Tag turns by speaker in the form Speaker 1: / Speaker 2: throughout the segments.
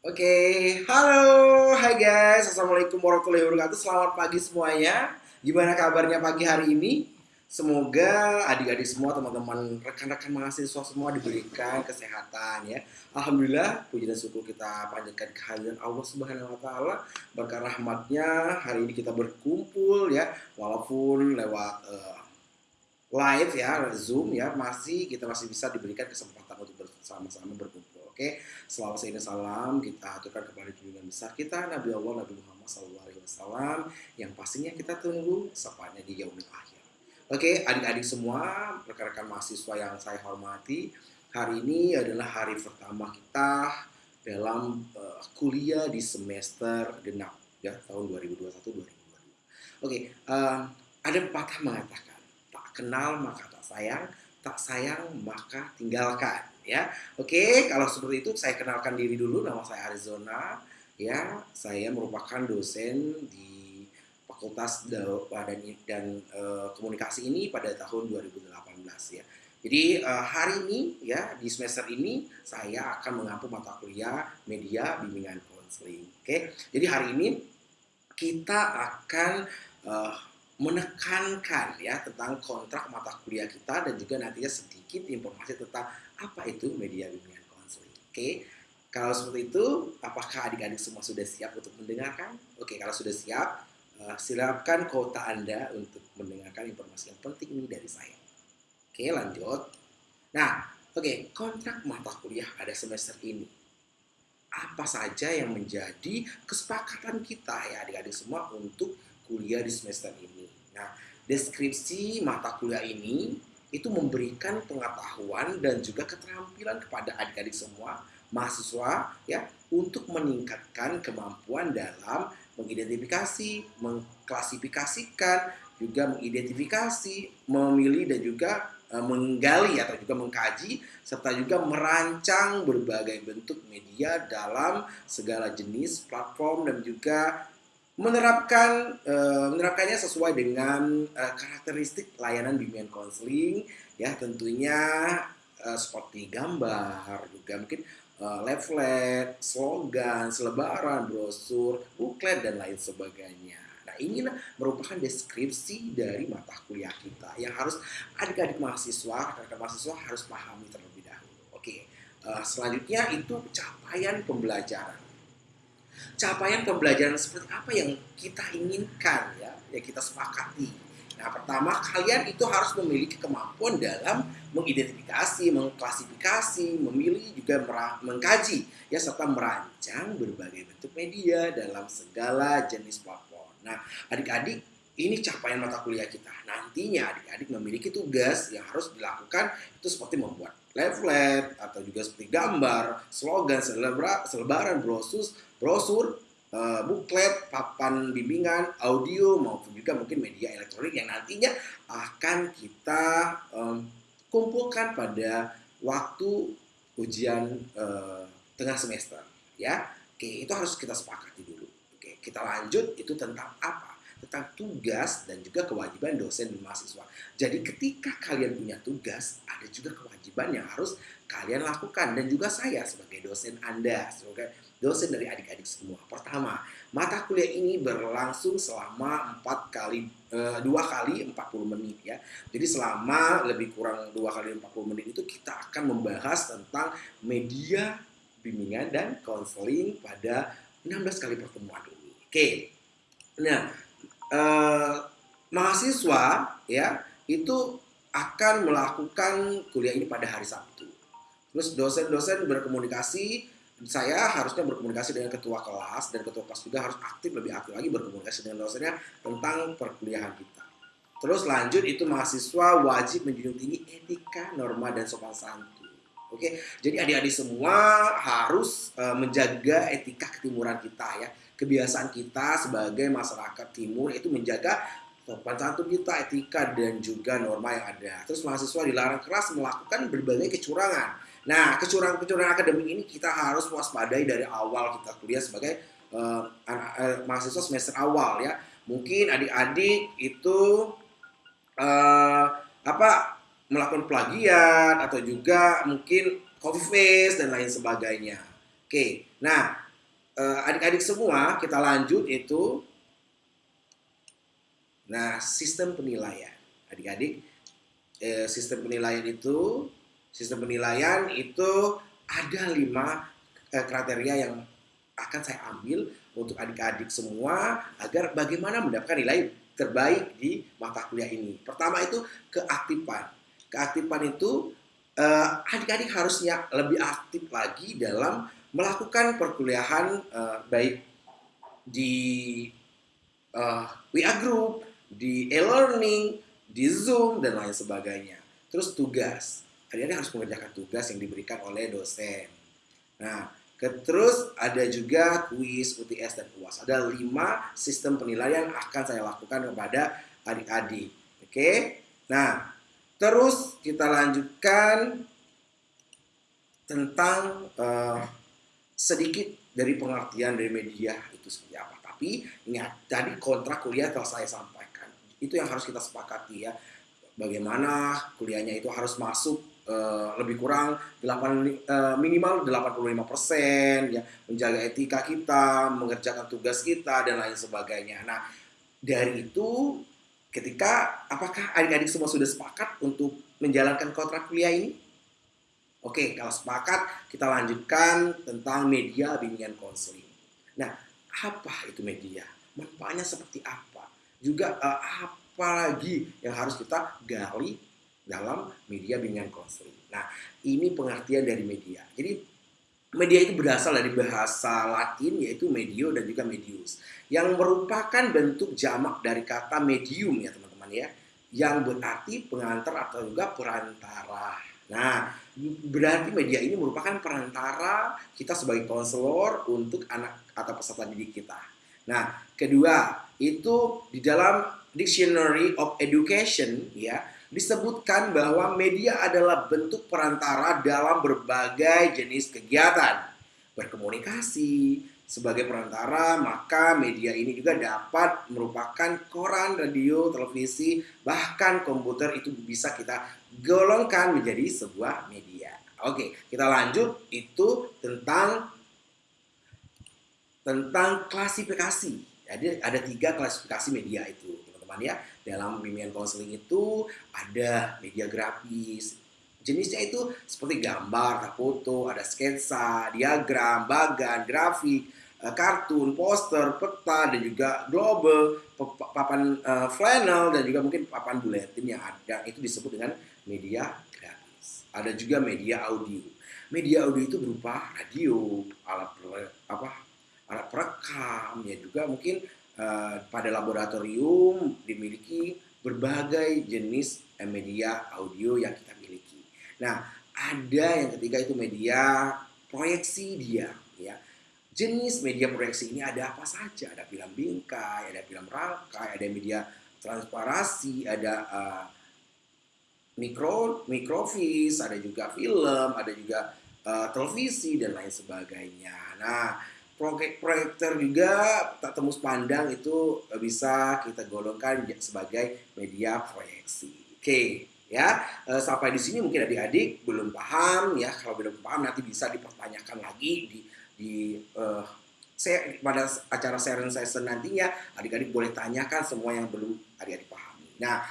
Speaker 1: Oke, halo, hai guys, assalamualaikum warahmatullahi wabarakatuh. Selamat pagi semuanya. Gimana kabarnya pagi hari ini? Semoga adik-adik semua, teman-teman, rekan-rekan mahasiswa semua diberikan kesehatan ya. Alhamdulillah, puji dan syukur kita panjatkan kehadiran Allah Subhanahu Wa Taala. Berkah rahmatnya hari ini kita berkumpul ya, walaupun lewat uh, live ya, zoom ya, masih kita masih bisa diberikan kesempatan untuk bersama-sama berkumpul. Oke, selamat ini salam kita aturkan kepada junjungan besar kita Nabi Allah Nabi Muhammad SAW yang pastinya kita tunggu sapanya di yaumil akhir. Oke, adik-adik semua, rekan-rekan mahasiswa yang saya hormati, hari ini adalah hari pertama kita dalam uh, kuliah di semester genap ya tahun 2021-2022. Oke, uh, ada pepatah mengatakan tak kenal maka tak sayang, tak sayang maka tinggalkan ya. Oke, kalau seperti itu saya kenalkan diri dulu nama saya Arizona ya. Saya merupakan dosen di Fakultas dan dan uh, Komunikasi ini pada tahun 2018 ya. Jadi uh, hari ini ya di semester ini saya akan mengampu mata kuliah media bimbingan konseling. Oke. Jadi hari ini kita akan uh, menekankan ya tentang kontrak mata kuliah kita dan juga nantinya sedikit informasi tentang apa itu media bimbingan konseling. Oke, kalau seperti itu, apakah adik-adik semua sudah siap untuk mendengarkan? Oke, kalau sudah siap, uh, silakan kota Anda untuk mendengarkan informasi yang penting ini dari saya. Oke, lanjut. Nah, oke, kontrak mata kuliah pada semester ini. Apa saja yang menjadi kesepakatan kita ya adik-adik semua untuk kuliah di semester ini. Nah, deskripsi mata kuliah ini itu memberikan pengetahuan dan juga keterampilan kepada adik-adik semua mahasiswa ya untuk meningkatkan kemampuan dalam mengidentifikasi, mengklasifikasikan, juga mengidentifikasi, memilih dan juga e, menggali atau juga mengkaji serta juga merancang berbagai bentuk media dalam segala jenis platform dan juga menerapkan uh, menerapkannya sesuai dengan uh, karakteristik layanan bimbingan konseling ya tentunya uh, seperti gambar juga mungkin uh, leaflet, slogan, selebaran, brosur, buklet dan lain sebagainya. Nah, inilah merupakan deskripsi dari mata kuliah kita yang harus adik-adik mahasiswa, rekan mahasiswa harus pahami terlebih dahulu. Oke, uh, selanjutnya itu capaian pembelajaran capaian pembelajaran seperti apa yang kita inginkan ya, yang kita sepakati. Nah, pertama kalian itu harus memiliki kemampuan dalam mengidentifikasi, mengklasifikasi, memilih juga mengkaji ya serta merancang berbagai bentuk media dalam segala jenis platform. Nah, adik-adik ini capaian mata kuliah kita. Nantinya adik-adik memiliki tugas yang harus dilakukan itu seperti membuat leaflet atau juga seperti gambar, slogan, selebaran, brosur, brosur, uh, buklet, papan bimbingan, audio maupun juga mungkin media elektronik yang nantinya akan kita um, kumpulkan pada waktu ujian uh, tengah semester ya. Oke, itu harus kita sepakati dulu. Oke, kita lanjut itu tentang apa? Tentang tugas dan juga kewajiban dosen dan mahasiswa. Jadi ketika kalian punya tugas, ada juga kewajiban yang harus kalian lakukan dan juga saya sebagai dosen Anda, sebagai dosen dari adik-adik semua. Pertama, mata kuliah ini berlangsung selama empat kali eh, dua kali 40 menit ya. Jadi selama lebih kurang dua kali 40 menit itu kita akan membahas tentang media bimbingan dan konseling pada 16 kali pertemuan ini. Oke. Nah, eh, mahasiswa ya itu akan melakukan kuliah ini pada hari Sabtu. Terus dosen-dosen berkomunikasi, saya harusnya berkomunikasi dengan ketua kelas dan ketua kelas juga harus aktif lebih aktif lagi berkomunikasi dengan dosennya tentang perkuliahan kita. Terus lanjut itu mahasiswa wajib menjunjung tinggi etika, norma dan sopan santun. Oke, jadi adik-adik semua harus uh, menjaga etika ketimuran kita ya kebiasaan kita sebagai masyarakat timur itu menjaga sopan santun kita, etika dan juga norma yang ada. Terus mahasiswa dilarang keras melakukan berbagai kecurangan. Nah, kecurangan-kecurangan akademik ini kita harus waspadai dari awal kita kuliah sebagai uh, anak, uh, mahasiswa semester awal ya. Mungkin adik-adik itu uh, apa melakukan plagiat atau juga mungkin copy paste dan lain sebagainya. Oke, nah adik-adik semua kita lanjut itu nah sistem penilaian adik-adik eh, sistem penilaian itu sistem penilaian itu ada lima eh, kriteria yang akan saya ambil untuk adik-adik semua agar bagaimana mendapatkan nilai terbaik di mata kuliah ini. Pertama itu keaktifan. Keaktifan itu eh, adik-adik harusnya lebih aktif lagi dalam melakukan perkuliahan uh, baik di uh, WA Group, di e-learning, di Zoom, dan lain sebagainya. Terus tugas. Adik-adik harus mengerjakan tugas yang diberikan oleh dosen. Nah, terus ada juga kuis, UTS, dan UAS. Ada lima sistem penilaian akan saya lakukan kepada adik-adik. Oke? Nah, terus kita lanjutkan tentang uh, sedikit dari pengertian dari media itu seperti apa. Tapi ingat, tadi kontrak kuliah telah saya sampaikan. Itu yang harus kita sepakati ya. Bagaimana kuliahnya itu harus masuk uh, lebih kurang 8, uh, eh, minimal 85 persen, ya, menjaga etika kita, mengerjakan tugas kita dan lain sebagainya. Nah, dari itu ketika apakah adik-adik semua sudah sepakat untuk menjalankan kontrak kuliah ini? Oke, kalau sepakat kita lanjutkan tentang media bimbingan konseling. Nah, apa itu media? Manfaatnya seperti apa? Juga uh, apa lagi yang harus kita gali dalam media bimbingan konseling? Nah, ini pengertian dari media. Jadi media itu berasal dari bahasa Latin yaitu medio dan juga medius yang merupakan bentuk jamak dari kata medium ya teman-teman ya yang berarti pengantar atau juga perantara. Nah, berarti media ini merupakan perantara kita sebagai konselor untuk anak atau peserta didik kita. Nah, kedua, itu di dalam Dictionary of Education ya, disebutkan bahwa media adalah bentuk perantara dalam berbagai jenis kegiatan. Berkomunikasi sebagai perantara, maka media ini juga dapat merupakan koran, radio, televisi, bahkan komputer itu bisa kita golongkan menjadi sebuah media. Oke, kita lanjut itu tentang tentang klasifikasi. Jadi ada tiga klasifikasi media itu, teman-teman ya. Dalam bimbingan konseling itu ada media grafis. Jenisnya itu seperti gambar, foto, ada sketsa, diagram, bagan, grafik, eh, kartun, poster, peta, dan juga global, papan uh, flannel, dan juga mungkin papan buletin yang ada. Itu disebut dengan media ada juga media audio. Media audio itu berupa radio, alat apa alat perekam, ya juga mungkin uh, pada laboratorium dimiliki berbagai jenis eh, media audio yang kita miliki. Nah, ada yang ketiga itu media proyeksi dia, ya. Jenis media proyeksi ini ada apa saja? Ada film bingkai, ada film rangkai, ada media transparasi, ada uh, mikro mikrovis, ada juga film, ada juga uh, televisi dan lain sebagainya. Nah, proyek proyektor juga tak tembus pandang itu bisa kita golongkan sebagai media proyeksi. Oke, ya uh, sampai di sini mungkin adik-adik belum paham ya. Kalau belum paham nanti bisa dipertanyakan lagi di di uh, saya pada acara sharing session nantinya adik-adik boleh tanyakan semua yang belum adik-adik pahami. Nah,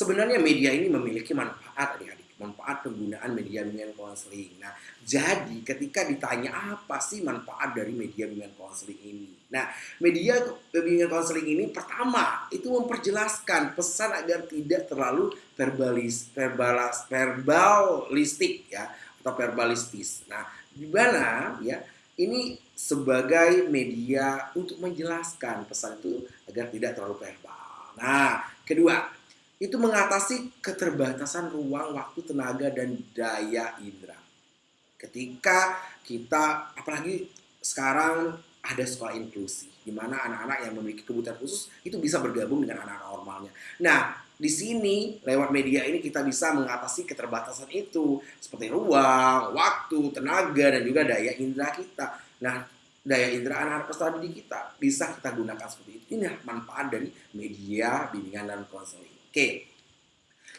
Speaker 1: sebenarnya media ini memiliki manfaat adik-adik manfaat penggunaan media bimbingan konseling. Nah, jadi ketika ditanya apa sih manfaat dari media bimbingan konseling ini? Nah, media bimbingan konseling ini pertama itu memperjelaskan pesan agar tidak terlalu verbalis, verbalas, verbalistik ya atau verbalistis. Nah, di mana ya ini sebagai media untuk menjelaskan pesan itu agar tidak terlalu verbal. Nah, kedua, itu mengatasi keterbatasan ruang, waktu, tenaga, dan daya indera. Ketika kita, apalagi sekarang ada sekolah inklusi, di mana anak-anak yang memiliki kebutuhan khusus itu bisa bergabung dengan anak-anak normalnya. Nah, di sini lewat media ini kita bisa mengatasi keterbatasan itu seperti ruang, waktu, tenaga, dan juga daya indera kita. Nah, daya indera anak-anak peserta didik kita bisa kita gunakan seperti itu. Ini manfaat dari media bimbingan dan konseling. Oke.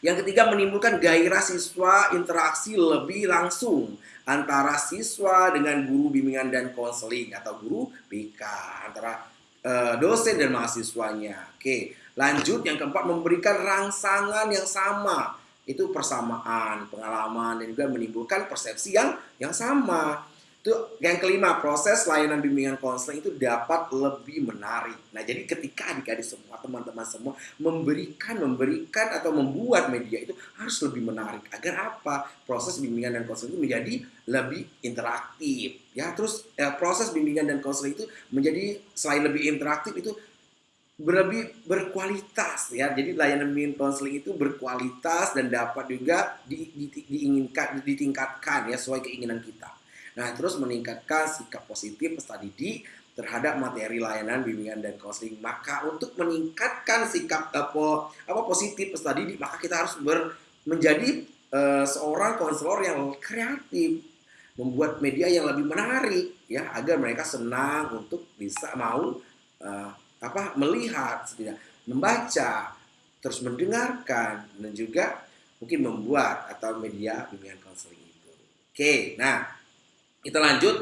Speaker 1: Yang ketiga menimbulkan gairah siswa interaksi lebih langsung antara siswa dengan guru bimbingan dan konseling atau guru BK antara uh, dosen dan mahasiswanya. Oke, lanjut yang keempat memberikan rangsangan yang sama itu persamaan pengalaman dan juga menimbulkan persepsi yang yang sama itu yang kelima proses layanan bimbingan konseling itu dapat lebih menarik nah jadi ketika adik-adik semua teman-teman semua memberikan memberikan atau membuat media itu harus lebih menarik agar apa proses bimbingan dan konseling itu menjadi lebih interaktif ya terus ya, proses bimbingan dan konseling itu menjadi selain lebih interaktif itu lebih berkualitas ya. Jadi layanan bimbingan konseling itu berkualitas dan dapat juga di, di, diinginkan ditingkatkan ya sesuai keinginan kita. Nah, terus meningkatkan sikap positif peserta didik terhadap materi layanan bimbingan dan konseling. Maka untuk meningkatkan sikap apa, apa positif peserta didik, maka kita harus ber, menjadi uh, seorang konselor yang kreatif, membuat media yang lebih menarik ya agar mereka senang untuk bisa mau uh, apa melihat tidak membaca terus mendengarkan dan juga mungkin membuat atau media bimbingan konseling itu. Oke, nah kita lanjut,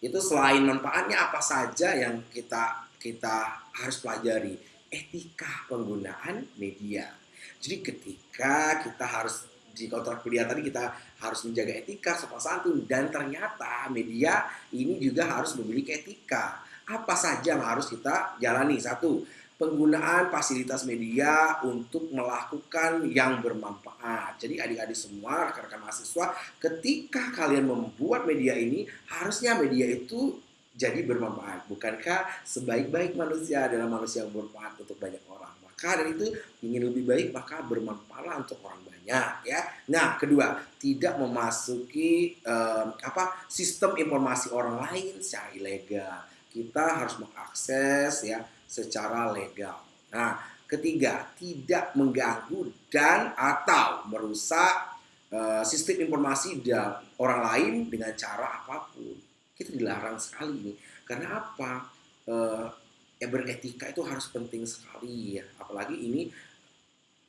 Speaker 1: itu selain manfaatnya apa saja yang kita kita harus pelajari? Etika penggunaan media. Jadi ketika kita harus di kontrak kuliah tadi kita harus menjaga etika sopan santun dan ternyata media ini juga harus memiliki etika. Apa saja yang harus kita jalani? Satu, penggunaan fasilitas media untuk melakukan yang bermanfaat. Jadi adik-adik semua, rekan-rekan mahasiswa, ketika kalian membuat media ini, harusnya media itu jadi bermanfaat. Bukankah sebaik-baik manusia adalah manusia yang bermanfaat untuk banyak orang? Maka dari itu ingin lebih baik maka bermanfaatlah untuk orang banyak ya. Nah, kedua, tidak memasuki um, apa sistem informasi orang lain secara ilegal. Kita harus mengakses ya secara legal. Nah, ketiga, tidak mengganggu dan atau merusak uh, sistem informasi dan orang lain dengan cara apa pun. Kita dilarang sekali ini. Karena apa? Uh, ya beretika itu harus penting sekali ya. Apalagi ini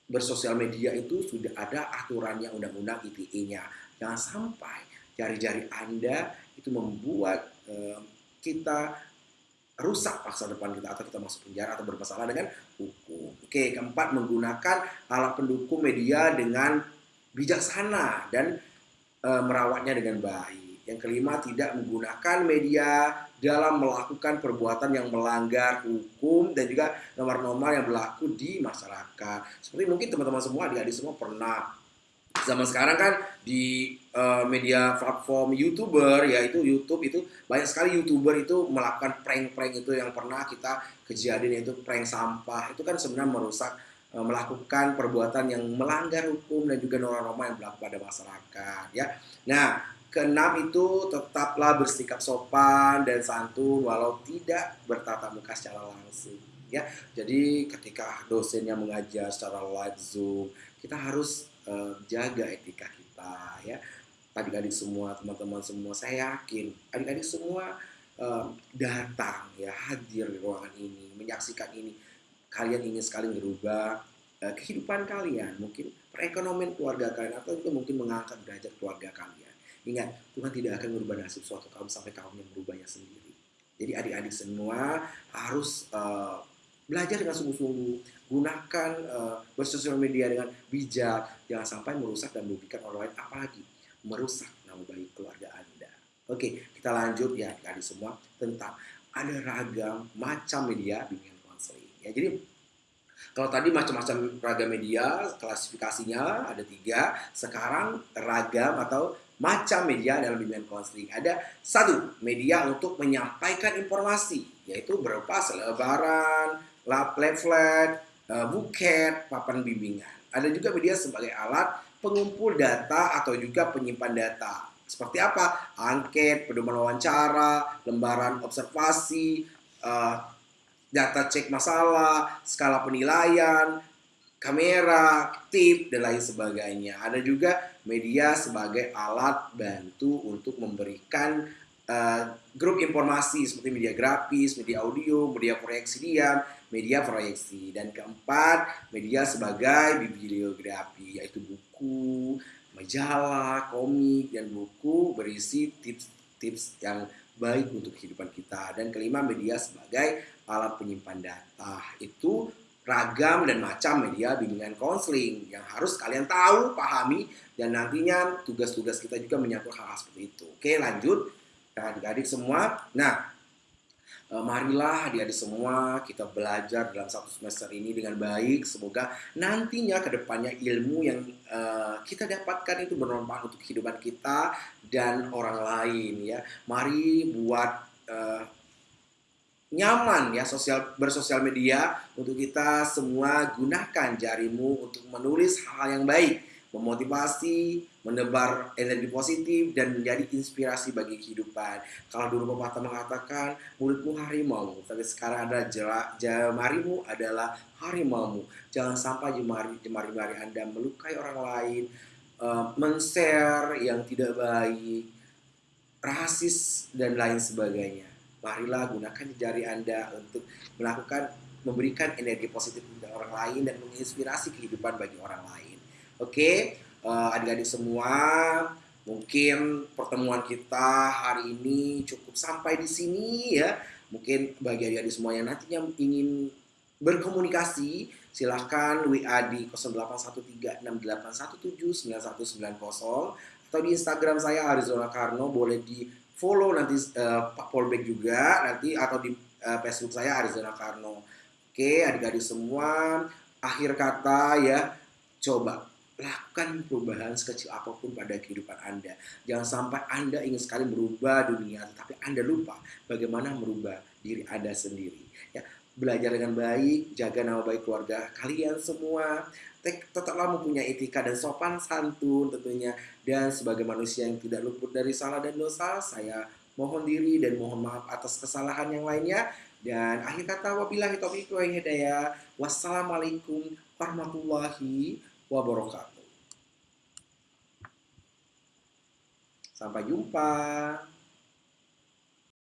Speaker 1: bersosial media itu sudah ada aturannya undang-undang ITE-nya. Jangan sampai jari-jari Anda itu membuat uh, kita rusak masa depan kita atau kita masuk penjara atau bermasalah dengan hukum. Oke, keempat menggunakan alat pendukung media dengan bijaksana dan e, merawatnya dengan baik. Yang kelima tidak menggunakan media dalam melakukan perbuatan yang melanggar hukum dan juga nomor-nomor yang berlaku di masyarakat. Seperti mungkin teman-teman semua adik-adik semua pernah zaman sekarang kan di uh, media platform youtuber yaitu YouTube itu banyak sekali youtuber itu melakukan prank-prank itu yang pernah kita kejadian itu prank sampah. Itu kan sebenarnya merusak uh, melakukan perbuatan yang melanggar hukum dan juga norma-norma yang berlaku pada masyarakat ya. Nah keenam itu tetaplah bersikap sopan dan santun walau tidak bertatap muka secara langsung ya. Jadi ketika dosennya mengajar secara live zoom kita harus uh, jaga etika kita ya adik-adik semua teman-teman semua saya yakin adik-adik semua uh, datang ya hadir di ruangan ini menyaksikan ini. Kalian ingin sekali merubah uh, kehidupan kalian mungkin perekonomian keluarga kalian atau juga mungkin mengangkat derajat keluarga kalian. Ingat Tuhan tidak akan merubah nasib suatu kaum sampai kaumnya merubahnya sendiri. Jadi adik-adik semua harus uh, belajar dengan sungguh-sungguh gunakan uh, bersosial media dengan bijak jangan sampai merusak dan merugikan orang lain apalagi merusak nama baik keluarga anda. Oke kita lanjut ya adik semua tentang ada ragam macam media bimbingan konseling ya. Jadi kalau tadi macam-macam ragam media klasifikasinya ada tiga. Sekarang ragam atau macam media dalam bimbingan konseling ada satu media untuk menyampaikan informasi yaitu berupa selebaran, leaflet, uh, buket, papan bimbingan. Ada juga media sebagai alat pengumpul data atau juga penyimpan data. Seperti apa? Angket, pedoman wawancara, lembaran observasi, uh, data cek masalah, skala penilaian, kamera, tip, dan lain sebagainya. Ada juga media sebagai alat bantu untuk memberikan uh, grup informasi seperti media grafis, media audio, media proyeksi diam, media proyeksi. Dan keempat, media sebagai bibliografi, yaitu buku, majalah, komik, dan buku berisi tips-tips yang baik untuk kehidupan kita. Dan kelima, media sebagai alat penyimpan data. Itu ragam dan macam media bimbingan konseling yang harus kalian tahu, pahami, dan nantinya tugas-tugas kita juga menyangkut hal-hal seperti itu. Oke, lanjut. Adik-adik semua. Nah, eh, marilah adik-adik semua kita belajar dalam satu semester ini dengan baik. Semoga nantinya ke depannya ilmu yang uh, kita dapatkan itu bermanfaat untuk kehidupan kita dan orang lain ya. Mari buat uh, nyaman ya sosial bersosial media untuk kita semua gunakan jarimu untuk menulis hal yang baik, memotivasi, menebar energi positif dan menjadi inspirasi bagi kehidupan. Kalau dulu pepatah mengatakan mulutmu harimau, tapi sekarang ada jemarimu adalah harimau. Jangan sampai jemari jemari-jemari Anda melukai orang lain, uh, men-share yang tidak baik, rasis dan lain sebagainya marilah gunakan jari Anda untuk melakukan memberikan energi positif kepada orang lain dan menginspirasi kehidupan bagi orang lain. Oke, okay? eh, adik-adik semua, mungkin pertemuan kita hari ini cukup sampai di sini ya. Mungkin bagi adik-adik semua yang nantinya ingin berkomunikasi, silahkan WA di 081368179190 atau di Instagram saya Arizona Karno boleh di follow nanti uh, Pak Polbek juga nanti atau di uh, Facebook saya Arizona Karno. Oke, adik-adik semua, akhir kata ya, coba lakukan perubahan sekecil apa pun pada kehidupan Anda. Jangan sampai Anda ingin sekali merubah dunia, tapi Anda lupa bagaimana merubah diri Anda sendiri. Ya, belajar dengan baik, jaga nama baik keluarga kalian semua, tetaplah mempunyai etika dan sopan santun tentunya dan sebagai manusia yang tidak luput dari salah dan dosa saya mohon diri dan mohon maaf atas kesalahan yang lainnya dan akhir kata wabillahi taufiq wa hidayah wassalamualaikum warahmatullahi wabarakatuh. Sampai jumpa